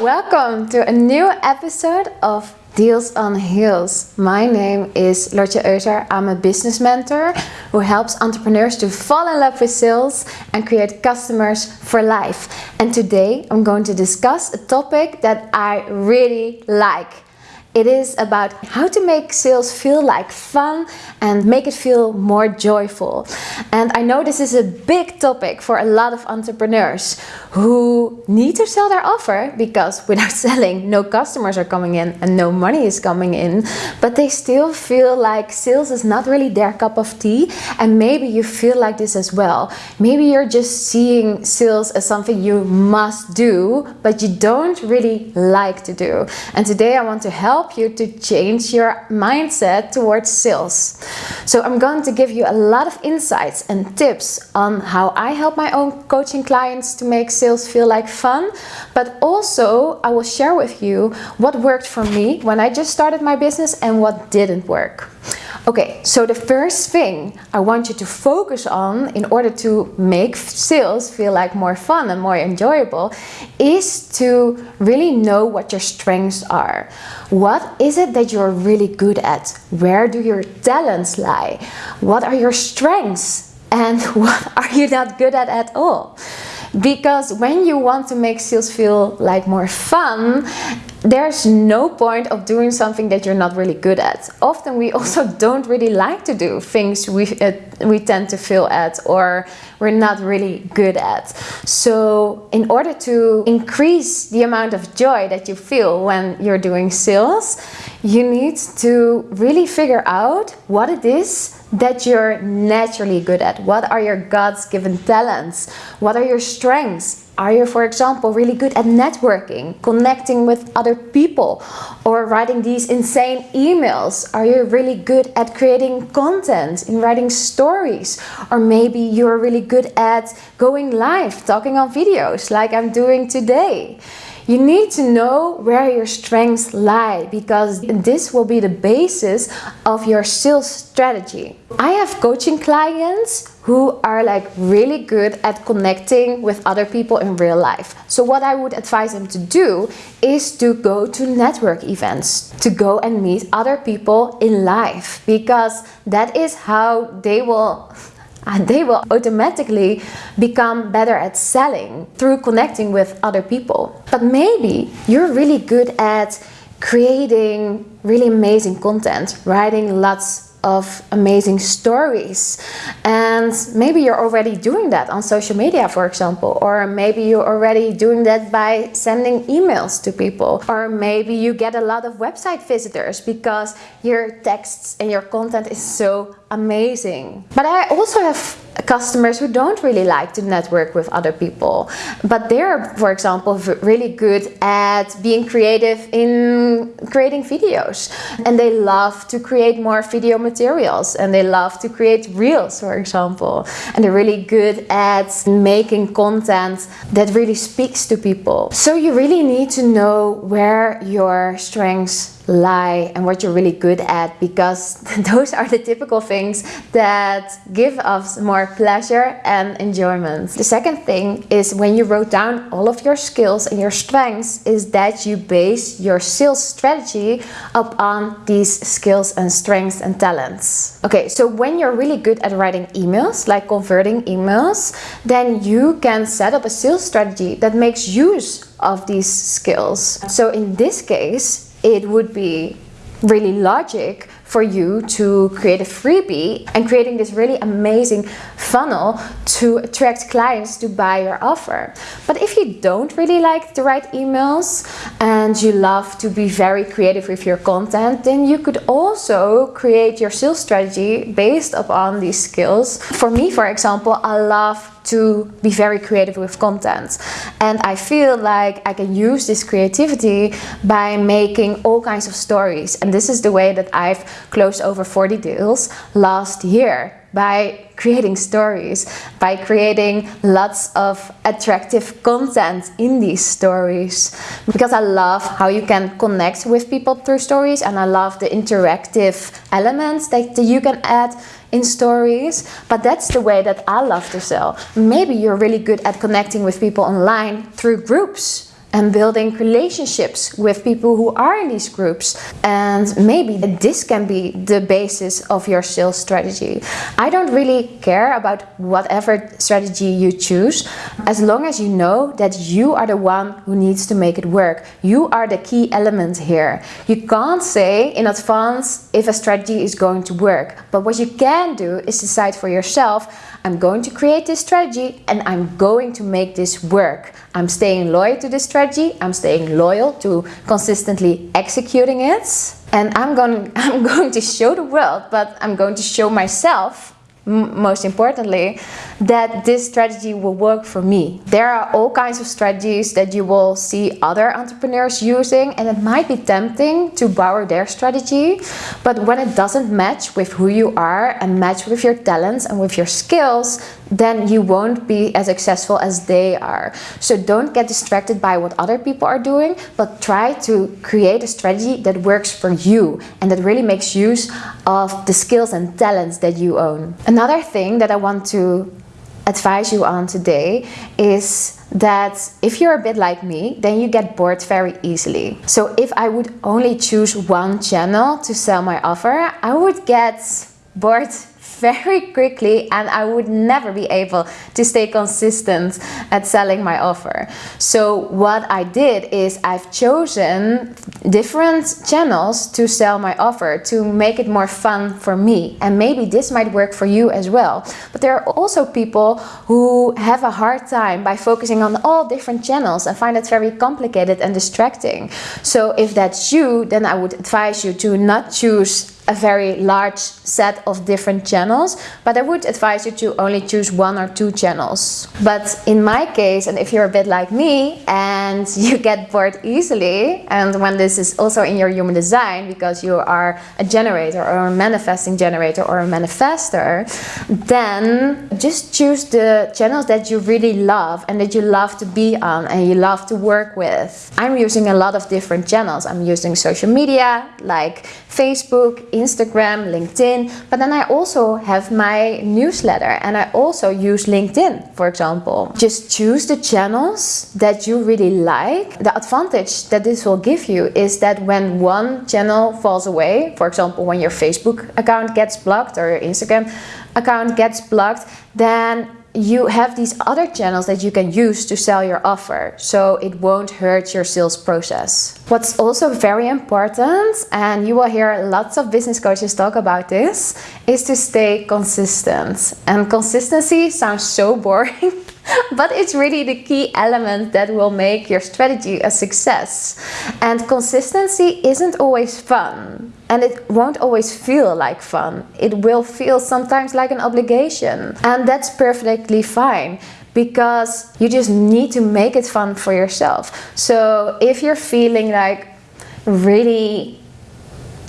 Welcome to a new episode of Deals on Heels. My name is Lotje Euser. I'm a business mentor who helps entrepreneurs to fall in love with sales and create customers for life. And today I'm going to discuss a topic that I really like it is about how to make sales feel like fun and make it feel more joyful. And I know this is a big topic for a lot of entrepreneurs who need to sell their offer because without selling, no customers are coming in and no money is coming in. But they still feel like sales is not really their cup of tea. And maybe you feel like this as well. Maybe you're just seeing sales as something you must do, but you don't really like to do. And today I want to help help you to change your mindset towards sales. So I'm going to give you a lot of insights and tips on how I help my own coaching clients to make sales feel like fun. But also I will share with you what worked for me when I just started my business and what didn't work. Okay, so the first thing I want you to focus on in order to make sales feel like more fun and more enjoyable is to really know what your strengths are. What is it that you're really good at? Where do your talents lie? What are your strengths? And what are you not good at at all? Because when you want to make sales feel like more fun, there's no point of doing something that you're not really good at. Often we also don't really like to do things we, uh, we tend to fail at or we're not really good at. So in order to increase the amount of joy that you feel when you're doing sales, you need to really figure out what it is that you're naturally good at. What are your God's given talents? What are your strengths? Are you, for example, really good at networking, connecting with other people, or writing these insane emails? Are you really good at creating content, in writing stories? Or maybe you're really good at going live, talking on videos like I'm doing today. You need to know where your strengths lie because this will be the basis of your sales strategy. I have coaching clients who are like really good at connecting with other people in real life. So what I would advise them to do is to go to network events, to go and meet other people in life because that is how they will and they will automatically become better at selling through connecting with other people. But maybe you're really good at creating really amazing content, writing lots of amazing stories and maybe you're already doing that on social media for example or maybe you're already doing that by sending emails to people or maybe you get a lot of website visitors because your texts and your content is so amazing. But I also have customers who don't really like to network with other people. But they're for example really good at being creative in creating videos. And they love to create more video materials. And they love to create reels for example. And they're really good at making content that really speaks to people. So you really need to know where your strengths lie and what you're really good at because those are the typical things that give us more pleasure and enjoyment. The second thing is when you wrote down all of your skills and your strengths is that you base your sales strategy upon these skills and strengths and talents. Okay, so when you're really good at writing emails, like converting emails, then you can set up a sales strategy that makes use of these skills. So in this case, it would be really logic for you to create a freebie and creating this really amazing funnel to attract clients to buy your offer. But if you don't really like to write emails and you love to be very creative with your content, then you could also create your sales strategy based upon these skills. For me, for example, I love to be very creative with content. And I feel like I can use this creativity by making all kinds of stories. And this is the way that I've closed over 40 deals last year by creating stories, by creating lots of attractive content in these stories. Because I love how you can connect with people through stories and I love the interactive elements that you can add in stories. But that's the way that I love to sell. Maybe you're really good at connecting with people online through groups and building relationships with people who are in these groups. And maybe this can be the basis of your sales strategy. I don't really care about whatever strategy you choose, as long as you know that you are the one who needs to make it work. You are the key element here. You can't say in advance if a strategy is going to work, but what you can do is decide for yourself I'm going to create this strategy and I'm going to make this work. I'm staying loyal to this strategy. I'm staying loyal to consistently executing it. And I'm going, I'm going to show the world, but I'm going to show myself most importantly, that this strategy will work for me. There are all kinds of strategies that you will see other entrepreneurs using and it might be tempting to borrow their strategy, but when it doesn't match with who you are and match with your talents and with your skills, then you won't be as successful as they are. So don't get distracted by what other people are doing, but try to create a strategy that works for you and that really makes use of the skills and talents that you own. Another thing that I want to advise you on today is that if you're a bit like me, then you get bored very easily. So if I would only choose one channel to sell my offer, I would get bored very quickly and I would never be able to stay consistent at selling my offer. So what I did is I've chosen different channels to sell my offer to make it more fun for me. And maybe this might work for you as well. But there are also people who have a hard time by focusing on all different channels and find it very complicated and distracting. So if that's you, then I would advise you to not choose a very large set of different channels, but I would advise you to only choose one or two channels. But in my case, and if you're a bit like me and you get bored easily, and when this is also in your human design because you are a generator or a manifesting generator or a manifester, then just choose the channels that you really love and that you love to be on and you love to work with. I'm using a lot of different channels. I'm using social media like Facebook, Instagram, LinkedIn, but then I also have my newsletter and I also use LinkedIn, for example. Just choose the channels that you really like. The advantage that this will give you is that when one channel falls away, for example, when your Facebook account gets blocked or your Instagram account gets blocked, then you have these other channels that you can use to sell your offer so it won't hurt your sales process. What's also very important, and you will hear lots of business coaches talk about this, is to stay consistent. And consistency sounds so boring, but it's really the key element that will make your strategy a success. And consistency isn't always fun and it won't always feel like fun. It will feel sometimes like an obligation and that's perfectly fine because you just need to make it fun for yourself. So if you're feeling like really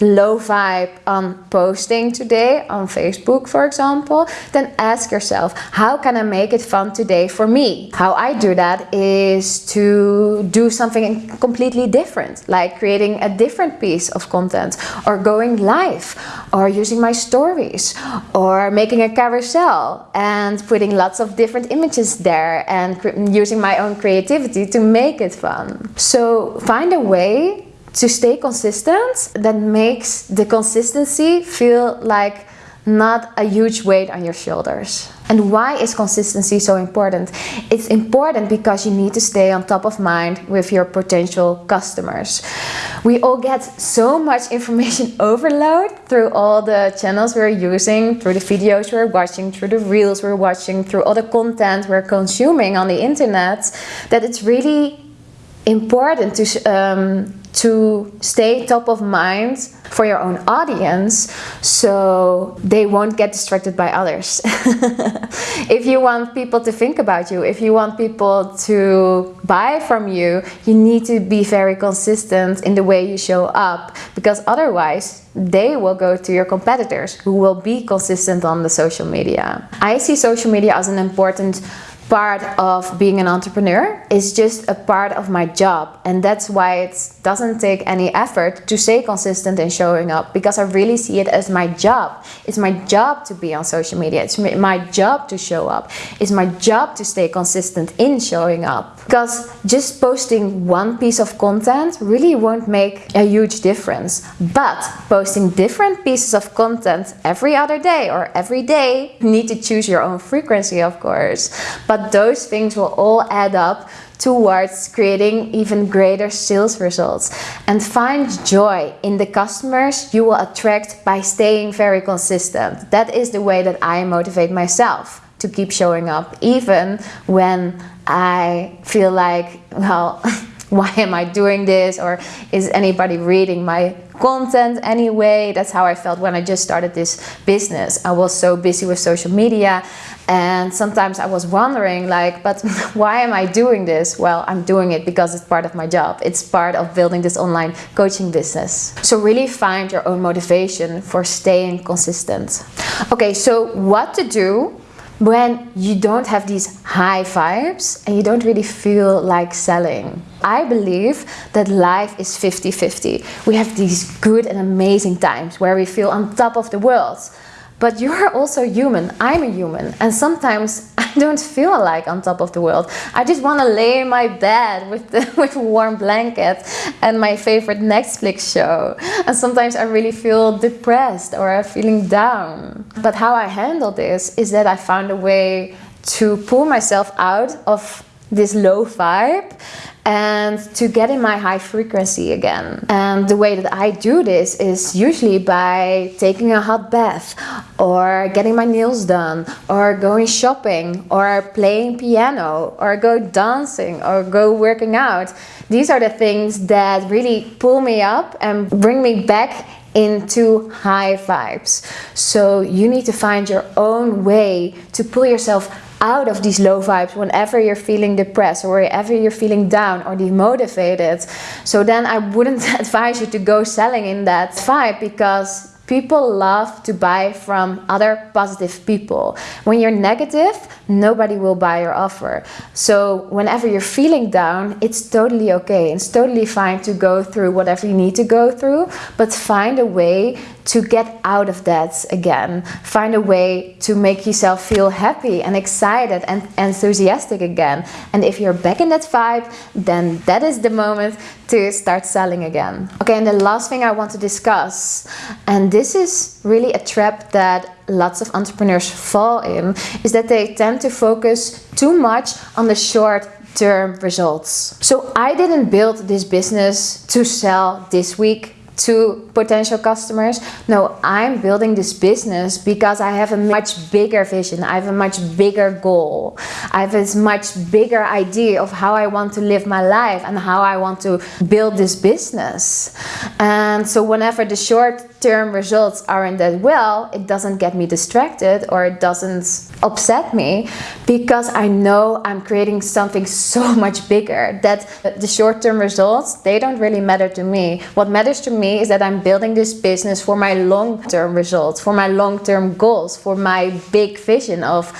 low vibe on posting today on Facebook, for example, then ask yourself, how can I make it fun today for me? How I do that is to do something completely different, like creating a different piece of content or going live or using my stories or making a carousel and putting lots of different images there and using my own creativity to make it fun. So find a way to stay consistent that makes the consistency feel like not a huge weight on your shoulders. And why is consistency so important? It's important because you need to stay on top of mind with your potential customers. We all get so much information overload through all the channels we're using, through the videos we're watching, through the reels we're watching, through all the content we're consuming on the internet, that it's really important to um, to stay top of mind for your own audience so they won't get distracted by others. if you want people to think about you, if you want people to buy from you, you need to be very consistent in the way you show up because otherwise they will go to your competitors who will be consistent on the social media. I see social media as an important part of being an entrepreneur. It's just a part of my job. And that's why it doesn't take any effort to stay consistent in showing up because I really see it as my job. It's my job to be on social media. It's my job to show up. It's my job to stay consistent in showing up. Because just posting one piece of content really won't make a huge difference. But posting different pieces of content every other day or every day, you need to choose your own frequency, of course. But those things will all add up towards creating even greater sales results and find joy in the customers you will attract by staying very consistent. That is the way that I motivate myself to keep showing up even when I feel like, well, why am I doing this? Or is anybody reading my content anyway? That's how I felt when I just started this business. I was so busy with social media and sometimes I was wondering like, but why am I doing this? Well, I'm doing it because it's part of my job. It's part of building this online coaching business. So really find your own motivation for staying consistent. Okay, so what to do when you don't have these high vibes and you don't really feel like selling. I believe that life is 50-50. We have these good and amazing times where we feel on top of the world. But you're also human, I'm a human, and sometimes I don't feel like on top of the world. I just want to lay in my bed with, the, with warm blanket and my favorite Netflix show. And sometimes I really feel depressed or I'm feeling down. But how I handle this is that I found a way to pull myself out of this low vibe and to get in my high frequency again. And the way that I do this is usually by taking a hot bath or getting my nails done or going shopping or playing piano or go dancing or go working out. These are the things that really pull me up and bring me back into high vibes. So you need to find your own way to pull yourself out of these low vibes whenever you're feeling depressed or whenever you're feeling down or demotivated. So then I wouldn't advise you to go selling in that vibe because People love to buy from other positive people. When you're negative, nobody will buy your offer. So whenever you're feeling down, it's totally okay. It's totally fine to go through whatever you need to go through, but find a way to get out of that again. Find a way to make yourself feel happy and excited and enthusiastic again. And if you're back in that vibe, then that is the moment to start selling again. Okay, and the last thing I want to discuss, and this is really a trap that lots of entrepreneurs fall in, is that they tend to focus too much on the short term results. So I didn't build this business to sell this week to potential customers. No, I'm building this business because I have a much bigger vision. I have a much bigger goal. I have a much bigger idea of how I want to live my life and how I want to build this business. And so whenever the short term results aren't that well, it doesn't get me distracted or it doesn't upset me because I know I'm creating something so much bigger that the short term results, they don't really matter to me. What matters to me is that I'm building this business for my long-term results, for my long-term goals, for my big vision of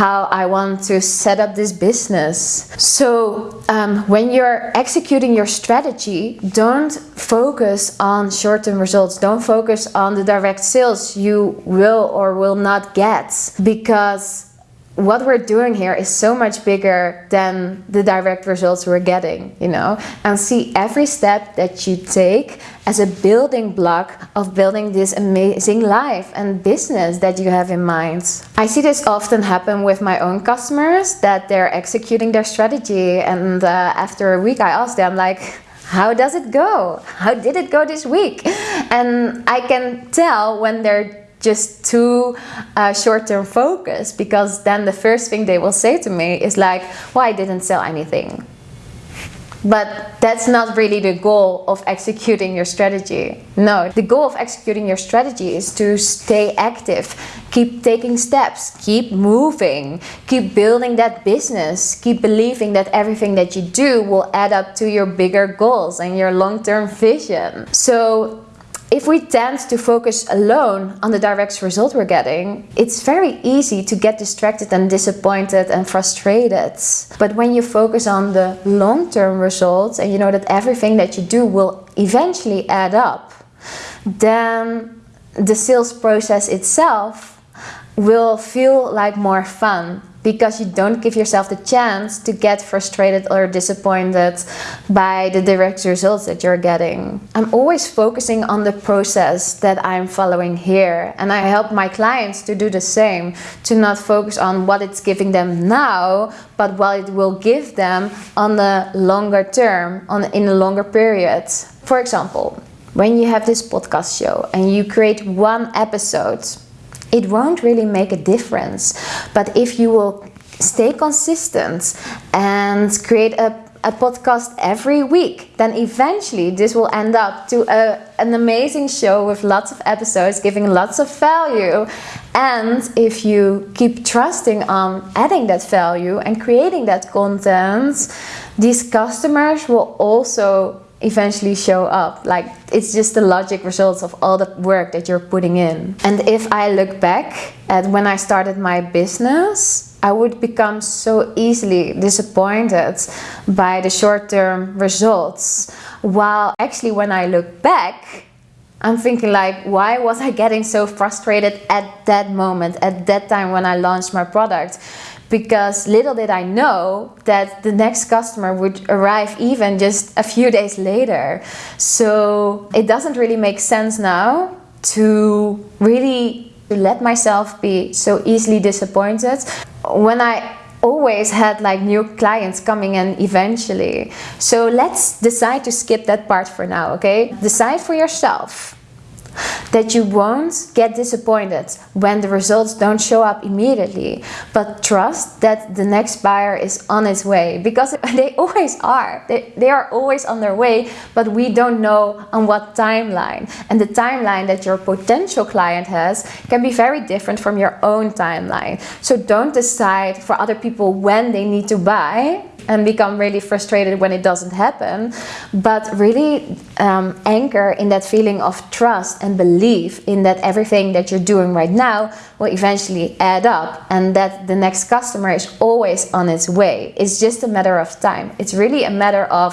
how I want to set up this business. So um, when you're executing your strategy, don't focus on short-term results. Don't focus on the direct sales you will or will not get because what we're doing here is so much bigger than the direct results we're getting, you know, and see every step that you take as a building block of building this amazing life and business that you have in mind. I see this often happen with my own customers that they're executing their strategy and uh, after a week I ask them like, how does it go? How did it go this week? And I can tell when they're just too uh, short-term focused because then the first thing they will say to me is like, well, I didn't sell anything. But that's not really the goal of executing your strategy. No, the goal of executing your strategy is to stay active, keep taking steps, keep moving, keep building that business, keep believing that everything that you do will add up to your bigger goals and your long-term vision. So if we tend to focus alone on the direct result we're getting, it's very easy to get distracted and disappointed and frustrated. But when you focus on the long-term results and you know that everything that you do will eventually add up, then the sales process itself will feel like more fun because you don't give yourself the chance to get frustrated or disappointed by the direct results that you're getting. I'm always focusing on the process that I'm following here and I help my clients to do the same, to not focus on what it's giving them now, but what it will give them on the longer term, on in a longer period. For example, when you have this podcast show and you create one episode it won't really make a difference. But if you will stay consistent and create a, a podcast every week, then eventually this will end up to a, an amazing show with lots of episodes giving lots of value. And if you keep trusting on adding that value and creating that content, these customers will also eventually show up. Like it's just the logic results of all the work that you're putting in. And if I look back at when I started my business, I would become so easily disappointed by the short-term results. While actually when I look back, I'm thinking like, why was I getting so frustrated at that moment, at that time when I launched my product? Because little did I know that the next customer would arrive even just a few days later. So it doesn't really make sense now to really let myself be so easily disappointed when I always had like new clients coming in eventually. So let's decide to skip that part for now, okay? Decide for yourself that you won't get disappointed when the results don't show up immediately, but trust that the next buyer is on its way because they always are. They, they are always on their way, but we don't know on what timeline. And the timeline that your potential client has can be very different from your own timeline. So don't decide for other people when they need to buy and become really frustrated when it doesn't happen, but really um, anchor in that feeling of trust and belief in that everything that you're doing right now will eventually add up and that the next customer is always on its way. It's just a matter of time. It's really a matter of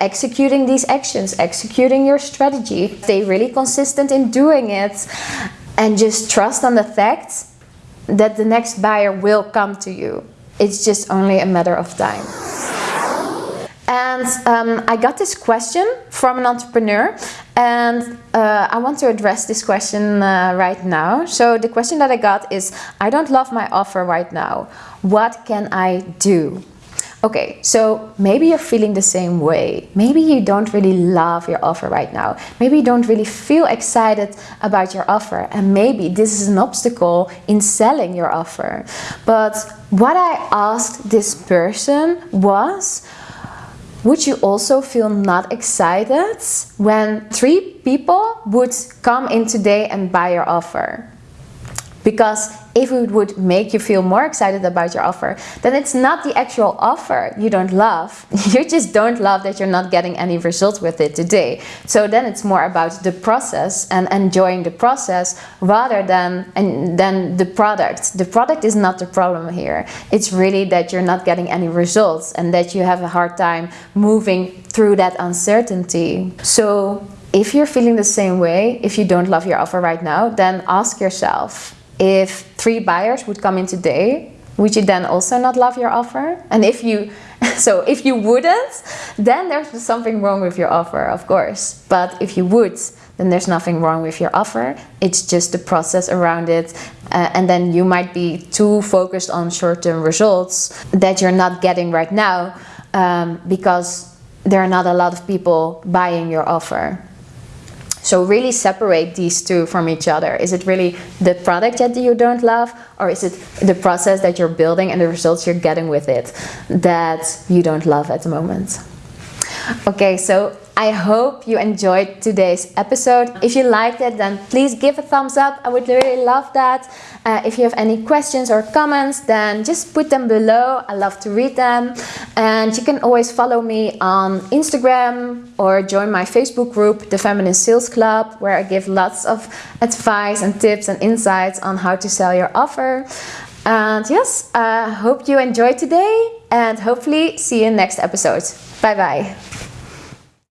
executing these actions, executing your strategy, stay really consistent in doing it, and just trust on the fact that the next buyer will come to you. It's just only a matter of time. And um, I got this question from an entrepreneur and uh, I want to address this question uh, right now. So the question that I got is, I don't love my offer right now. What can I do? Okay, so maybe you're feeling the same way. Maybe you don't really love your offer right now. Maybe you don't really feel excited about your offer. And maybe this is an obstacle in selling your offer. But what I asked this person was, would you also feel not excited when three people would come in today and buy your offer? Because if it would make you feel more excited about your offer, then it's not the actual offer you don't love. You just don't love that you're not getting any results with it today. So then it's more about the process and enjoying the process rather than, and, than the product. The product is not the problem here. It's really that you're not getting any results and that you have a hard time moving through that uncertainty. So if you're feeling the same way, if you don't love your offer right now, then ask yourself, if three buyers would come in today, would you then also not love your offer? And if you, so if you wouldn't, then there's something wrong with your offer, of course. But if you would, then there's nothing wrong with your offer. It's just the process around it. Uh, and then you might be too focused on short-term results that you're not getting right now um, because there are not a lot of people buying your offer. So really separate these two from each other. Is it really the product that you don't love or is it the process that you're building and the results you're getting with it that you don't love at the moment? Okay, so I hope you enjoyed today's episode. If you liked it, then please give a thumbs up. I would really love that. Uh, if you have any questions or comments, then just put them below. I love to read them. And you can always follow me on Instagram or join my Facebook group, The Feminine Sales Club, where I give lots of advice and tips and insights on how to sell your offer. And yes, I uh, hope you enjoyed today and hopefully see you in next episode. Bye bye.